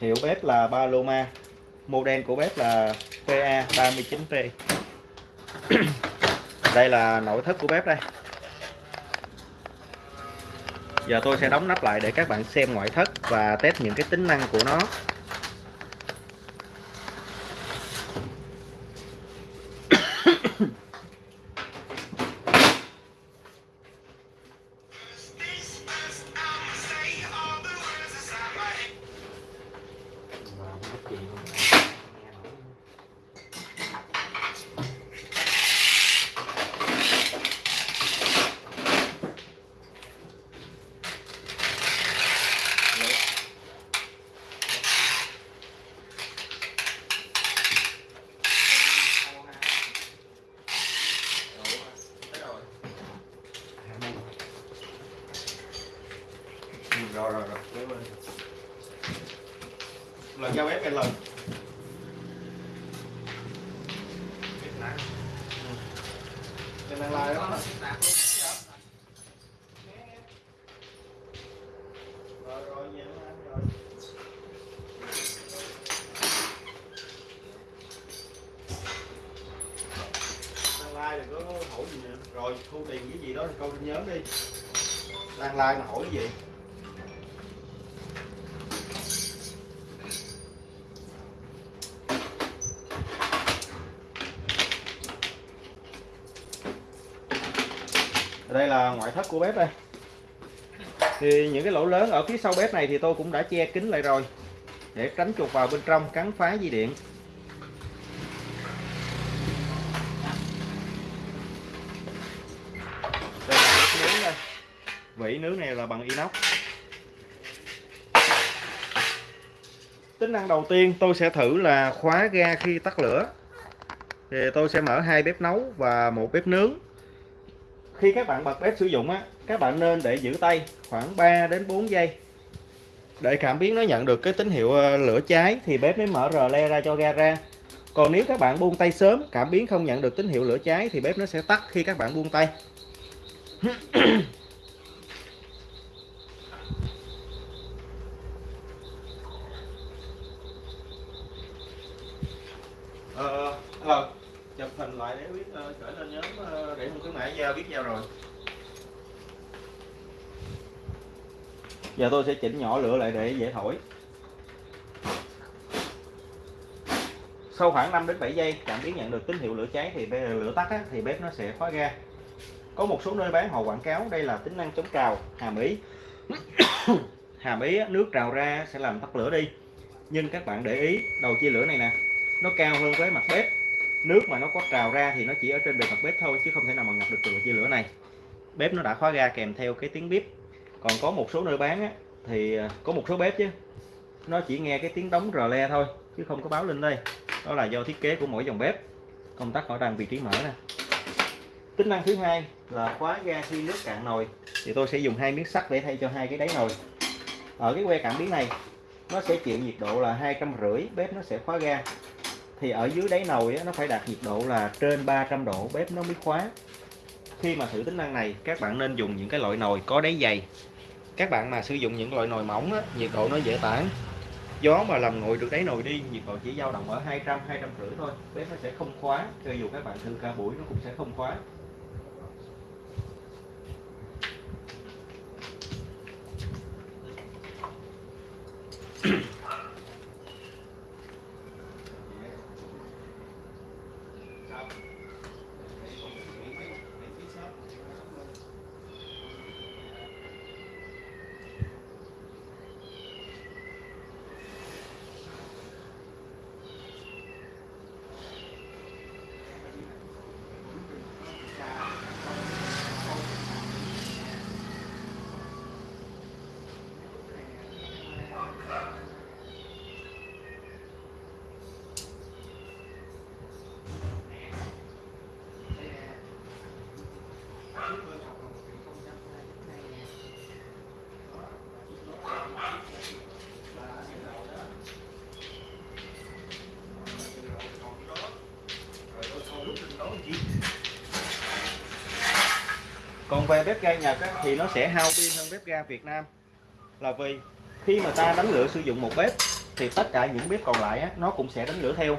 Hiệu bếp là Paloma Model của bếp là PA39P Đây là nội thất của bếp đây. Giờ tôi sẽ đóng nắp lại để các bạn xem ngoại thất và test những cái tính năng của nó. Làng đang lai đó Rồi lai đừng có hỏi gì nữa. Rồi, thu tiền cái gì đó thì coi nhớ đi. Đang lai mà hỏi cái gì? Ngoại thất của bếp đây. Thì những cái lỗ lớn ở phía sau bếp này thì tôi cũng đã che kín lại rồi, để tránh chuột vào bên trong, cắn phá dây điện. Đây là bếp nướng đây. Vỉ nướng này là bằng inox. Tính năng đầu tiên tôi sẽ thử là khóa ga khi tắt lửa. Thì tôi sẽ mở hai bếp nấu và một bếp nướng khi các bạn bật bếp sử dụng á các bạn nên để giữ tay khoảng 3 đến 4 giây. Để cảm biến nó nhận được cái tín hiệu ờ, lửa cháy thì bếp mới mở rờ le ra cho ga ra. Còn nếu các bạn buông tay sớm cảm biến không nhận được tín hiệu lửa cháy thì bếp nó sẽ tắt khi các bạn buông tay. Ờ, ờ chụp hình lại để biết uh, gửi lên nhóm uh, để không cứ mã giao biết giao rồi. Giờ tôi sẽ chỉnh nhỏ lửa lại để dễ thổi. Sau khoảng 5 đến 7 giây cảm biến nhận được tín hiệu lửa cháy thì lửa tắt á, thì bếp nó sẽ khóa ga. Có một số nơi bán họ quảng cáo đây là tính năng chống trào hàm ý. Hàm ý nước trào ra sẽ làm tắt lửa đi. Nhưng các bạn để ý đầu chia lửa này nè nó cao hơn với mặt bếp nước mà nó có trào ra thì nó chỉ ở trên bề mặt bếp thôi chứ không thể nào mà ngập được từ chia lửa này. Bếp nó đã khóa ga kèm theo cái tiếng bếp còn có một số nơi bán á, thì à, có một số bếp chứ nó chỉ nghe cái tiếng đóng rờ le thôi chứ không có báo lên đây. Đó là do thiết kế của mỗi dòng bếp. Công tắc ở đằng vị trí mở nè. Tính năng thứ hai là khóa ga khi nước cạn nồi. Thì tôi sẽ dùng hai miếng sắt để thay cho hai cái đáy nồi. Ở cái que cảm biến này nó sẽ chịu nhiệt độ là hai trăm rưỡi bếp nó sẽ khóa ga thì ở dưới đáy nồi nó phải đạt nhiệt độ là trên 300 độ bếp nó mới khóa. Khi mà thử tính năng này các bạn nên dùng những cái loại nồi có đáy dày. Các bạn mà sử dụng những loại nồi mỏng á, nhiệt độ nó dễ tản. Gió mà làm nguội được đáy nồi đi nhiệt độ chỉ dao động ở 200 250 thôi. Bếp nó sẽ không khóa cho dù các bạn thử cả buổi nó cũng sẽ không khóa. Về bếp ga Nhật á, thì nó sẽ hao pin hơn bếp ga Việt Nam. Là vì khi mà ta đánh lửa sử dụng một bếp thì tất cả những bếp còn lại á, nó cũng sẽ đánh lửa theo.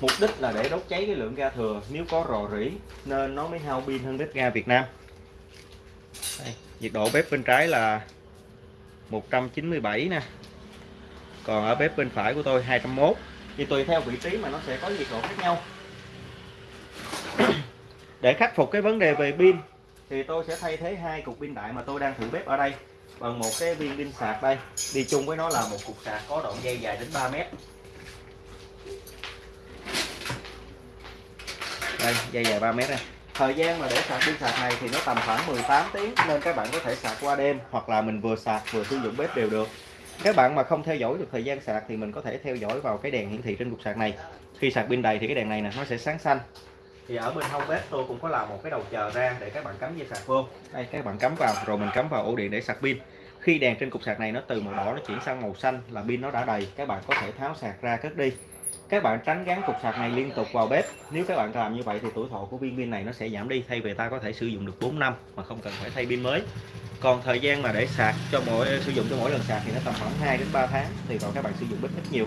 Mục đích là để đốt cháy cái lượng ga thừa. Nếu có rò rỉ nên nó mới hao pin hơn bếp ga Việt Nam. Đây, nhiệt độ bếp bên trái là 197 nè. Còn ở bếp bên phải của tôi 201 thì tùy theo vị trí mà nó sẽ có nhiệt độ khác nhau. Để khắc phục cái vấn đề về pin thì tôi sẽ thay thế hai cục pin đại mà tôi đang thử bếp ở đây bằng một cái viên pin sạc đây. Đi chung với nó là một cục sạc có đoạn dây dài đến 3 mét. Đây, dây dài 3 mét này thời gian mà để sạc pin sạc này thì nó tầm khoảng 18 tiếng nên các bạn có thể sạc qua đêm hoặc là mình vừa sạc vừa sử dụng bếp đều được. Các bạn mà không theo dõi được thời gian sạc thì mình có thể theo dõi vào cái đèn hiển thị trên cục sạc này. Khi sạc pin đầy thì cái đèn này nè, nó sẽ sáng xanh thì ở bên hông bếp tôi cũng có làm một cái đầu chờ ra để các bạn cắm dây sạc vô. Đây, các bạn cắm vào, rồi mình cắm vào ổ điện để sạc pin. Khi đèn trên cục sạc này nó từ màu đỏ nó chuyển sang màu xanh là pin nó đã đầy, các bạn có thể tháo sạc ra cất đi. Các bạn tránh gắn cục sạc này liên tục vào bếp. Nếu các bạn làm như vậy thì tuổi thọ của viên pin này nó sẽ giảm đi, thay vì ta có thể sử dụng được 4 năm mà không cần phải thay pin mới. Còn thời gian mà để sạc cho mỗi, sử dụng cho mỗi lần sạc thì nó tầm khoảng 2 đến 3 tháng thì còn các bạn sử dụng bếp ít nhiều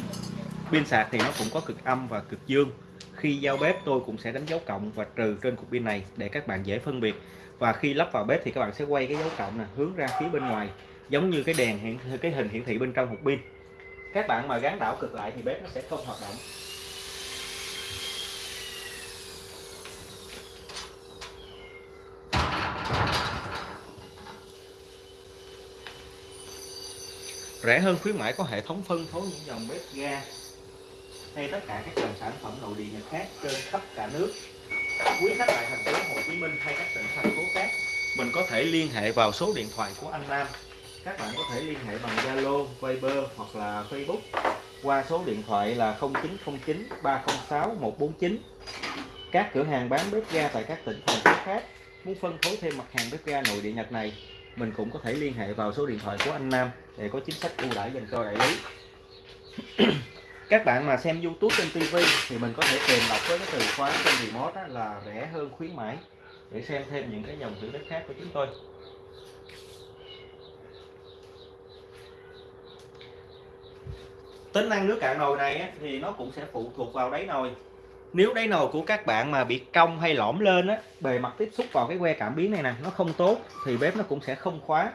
pin sạc thì nó cũng có cực âm và cực dương. Khi giao bếp, tôi cũng sẽ đánh dấu cộng và trừ trên cục pin này để các bạn dễ phân biệt. Và khi lắp vào bếp thì các bạn sẽ quay cái dấu cộng này hướng ra phía bên ngoài, giống như cái đèn hiện cái hình hiển thị bên trong hộp pin. Các bạn mà gắn đảo cực lại thì bếp nó sẽ không hoạt động. Rẻ hơn khuyến mãi có hệ thống phân phối những dòng bếp ga hay tất cả các dòng sản phẩm nội địa nhật khác trên khắp cả nước. Quý khách tại thành phố Hồ Chí Minh hay các tỉnh thành phố khác mình có thể liên hệ vào số điện thoại của anh Nam. Các bạn có thể liên hệ bằng Zalo, Viber hoặc là Facebook qua số điện thoại là 0909 306 149 các cửa hàng bán bếp ga tại các tỉnh thành phố khác muốn phân phối thêm mặt hàng bếp ga nội địa Nhật này mình cũng có thể liên hệ vào số điện thoại của anh Nam để có chính sách ưu đãi dành cho đại lý các bạn mà xem YouTube trên TV thì mình có thể tìm đọc với cái từ khóa trên remote là rẻ hơn khuyến mãi. Để xem thêm những cái dòng thử đất khác của chúng tôi. Tính năng nước cạn nồi này thì nó cũng sẽ phụ thuộc vào đáy nồi. Nếu đáy nồi của các bạn mà bị cong hay lõm lên á, bề mặt tiếp xúc vào cái que cảm biến này nè, nó không tốt, thì bếp nó cũng sẽ không khóa.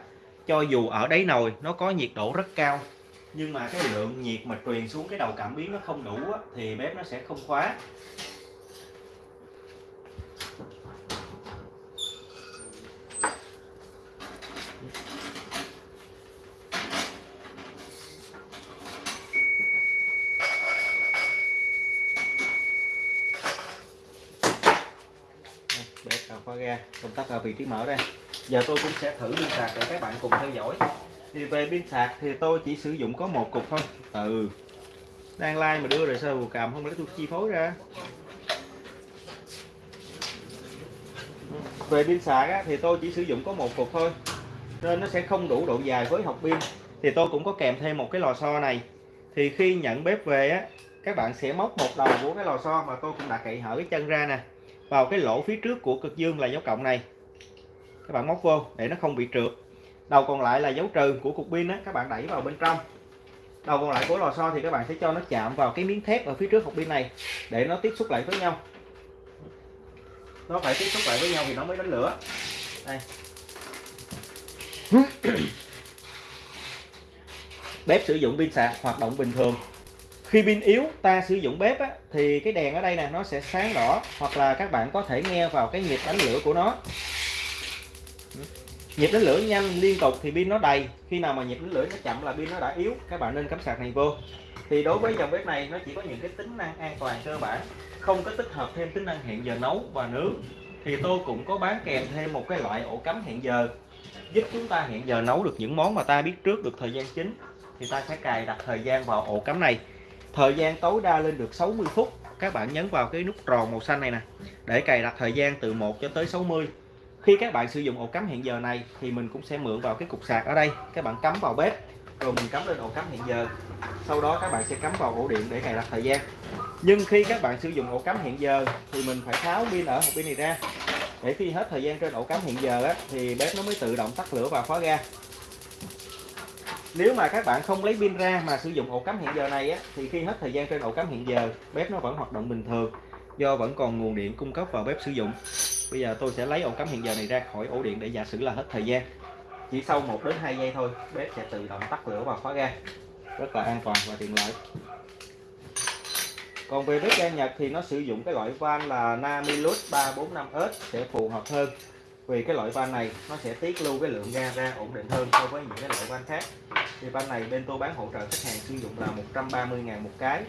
Cho dù ở đáy nồi, nó có nhiệt độ rất cao nhưng mà cái lượng nhiệt mà truyền xuống cái đầu cảm biến nó không đủ á, thì bếp nó sẽ không khóa. Khóa ga công tắc ở vị trí mở đây. Giờ tôi cũng sẽ thử pin sạc để các bạn cùng theo dõi thì về pin sạc thì tôi chỉ sử dụng có một cục thôi. Ừ. Đang like mà đưa rồi sao vừa cầm không lấy tôi chi phối ra? Về pin sạc á, thì tôi chỉ sử dụng có một cục thôi. Nên nó sẽ không đủ độ dài với học pin. Thì tôi cũng có kèm thêm một cái lò xo này. Thì khi nhận bếp về á các bạn sẽ móc một đầu của cái lò xo mà tôi cũng đã cậy hở cái chân ra nè vào cái lỗ phía trước của cực dương là dấu cộng này. Các bạn móc vô để nó không bị trượt đầu còn lại là dấu trừ của cục pin á các bạn đẩy vào bên trong. Đầu còn lại của lò xo thì các bạn sẽ cho nó chạm vào cái miếng thép ở phía trước hộp pin này để nó tiếp xúc lại với nhau. Nó phải tiếp xúc lại với nhau thì nó mới đánh lửa. Đây. Bếp sử dụng pin sạc hoạt động bình thường. Khi pin yếu ta sử dụng bếp á, thì cái đèn ở đây nè nó sẽ sáng đỏ hoặc là các bạn có thể nghe vào cái nhịp đánh lửa của nó nhịp đánh lửa nhanh, liên tục thì pin nó đầy. Khi nào mà nhịp đánh lửa nó chậm là pin nó đã yếu, các bạn nên cắm sạc này vô. Thì đối với dòng bếp này, nó chỉ có những cái tính năng an toàn cơ bản, không có tích hợp thêm tính năng hẹn giờ nấu và nướng. Thì tôi cũng có bán kèm thêm một cái loại ổ cắm hẹn giờ, giúp chúng ta hẹn giờ nấu được những món mà ta biết trước được thời gian chính. Thì ta sẽ cài đặt thời gian vào ổ cắm này. Thời gian tối đa lên được 60 phút. Các bạn nhấn vào cái nút tròn màu xanh này nè, để cài đặt thời gian từ 1 cho tới 60 khi các bạn sử dụng ổ cắm hẹn giờ này thì mình cũng sẽ mượn vào cái cục sạc ở đây. Các bạn cắm vào bếp rồi mình cắm lên ổ cắm hẹn giờ. Sau đó các bạn sẽ cắm vào ổ điện để cài đặt thời gian. Nhưng khi các bạn sử dụng ổ cắm hẹn giờ thì mình phải tháo pin ở hộp pin này ra. Để khi hết thời gian trên ổ cắm hẹn giờ á, thì bếp nó mới tự động tắt lửa và khóa ga. Nếu mà các bạn không lấy pin ra mà sử dụng ổ cắm hẹn giờ này á thì khi hết thời gian trên ổ cắm hẹn giờ bếp nó vẫn hoạt động bình thường do vẫn còn nguồn điện cung cấp vào bếp sử dụng bây giờ tôi sẽ lấy ổ cắm hiện giờ này ra khỏi ổ điện để giả sử là hết thời gian. Chỉ sau 1 đến 2 giây thôi, bếp sẽ tự động tắt lửa và khóa ga. Rất là an toàn và tiện lợi. Còn về bếp ga Nhật thì nó sử dụng cái loại van là Namilus 345S sẽ phù hợp hơn. Vì cái loại van này, nó sẽ tiết lưu cái lượng ga ra ổn định hơn so với những cái loại van khác. Thì van này bên tôi bán hỗ trợ khách hàng sử dụng là 130 ngàn một cái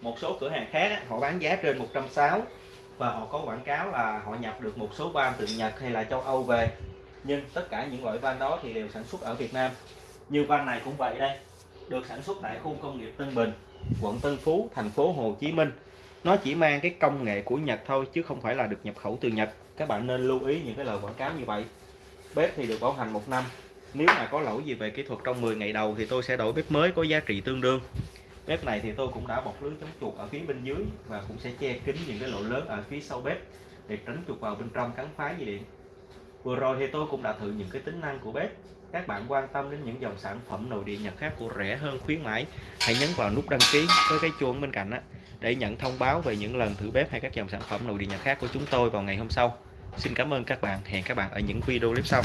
một số cửa hàng khác á, họ bán giá trên 160 và họ có quảng cáo là họ nhập được một số van từ Nhật hay là châu Âu về. Nhưng tất cả những loại van đó thì đều sản xuất ở Việt Nam. Như van này cũng vậy đây được sản xuất tại khu công nghiệp Tân Bình quận Tân Phú thành phố Hồ Chí Minh. Nó chỉ mang cái công nghệ của Nhật thôi chứ không phải là được nhập khẩu từ Nhật. Các bạn nên lưu ý những cái lời quảng cáo như vậy. Bếp thì được bảo hành một năm. Nếu mà có lỗi gì về kỹ thuật trong 10 ngày đầu thì tôi sẽ đổi bếp mới có giá trị tương đương bếp này thì tôi cũng đã bọc lưới chống chuột ở phía bên dưới và cũng sẽ che kín những cái lỗ lớn ở phía sau bếp để tránh chuột vào bên trong cắn phá dây điện. Vừa rồi thì tôi cũng đã thử những cái tính năng của bếp. Các bạn quan tâm đến những dòng sản phẩm nội địa Nhật khác của rẻ hơn khuyến mãi, hãy nhấn vào nút đăng ký với cái chuông bên cạnh á, để nhận thông báo về những lần thử bếp hay các dòng sản phẩm nội địa Nhật khác của chúng tôi vào ngày hôm sau. Xin cảm ơn các bạn, hẹn các bạn ở những video clip sau.